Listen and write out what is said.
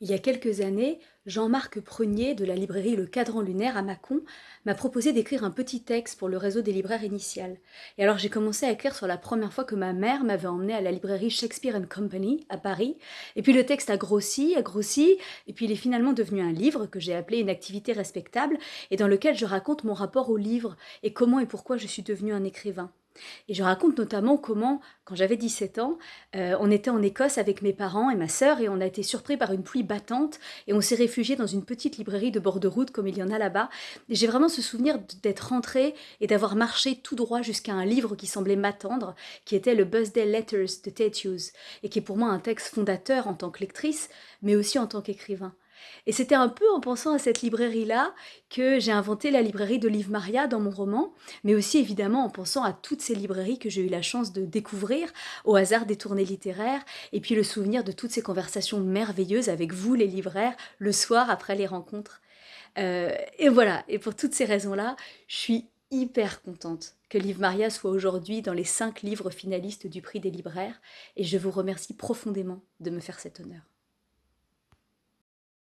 Il y a quelques années, Jean-Marc Prunier de la librairie Le Cadran Lunaire à Mâcon m'a proposé d'écrire un petit texte pour le réseau des libraires initial. Et alors j'ai commencé à écrire sur la première fois que ma mère m'avait emmené à la librairie Shakespeare Company à Paris. Et puis le texte a grossi, a grossi, et puis il est finalement devenu un livre que j'ai appelé Une activité respectable et dans lequel je raconte mon rapport au livre et comment et pourquoi je suis devenue un écrivain. Et je raconte notamment comment, quand j'avais 17 ans, euh, on était en Écosse avec mes parents et ma sœur et on a été surpris par une pluie battante et on s'est réfugié dans une petite librairie de bord de route comme il y en a là-bas. Et j'ai vraiment ce souvenir d'être rentrée et d'avoir marché tout droit jusqu'à un livre qui semblait m'attendre, qui était le Busday Letters de Tate Hughes et qui est pour moi un texte fondateur en tant que lectrice, mais aussi en tant qu'écrivain. Et c'était un peu en pensant à cette librairie-là que j'ai inventé la librairie de Liv Maria dans mon roman, mais aussi évidemment en pensant à toutes ces librairies que j'ai eu la chance de découvrir au hasard des tournées littéraires, et puis le souvenir de toutes ces conversations merveilleuses avec vous les libraires le soir après les rencontres. Euh, et voilà, et pour toutes ces raisons-là, je suis hyper contente que Liv Maria soit aujourd'hui dans les cinq livres finalistes du prix des libraires, et je vous remercie profondément de me faire cet honneur.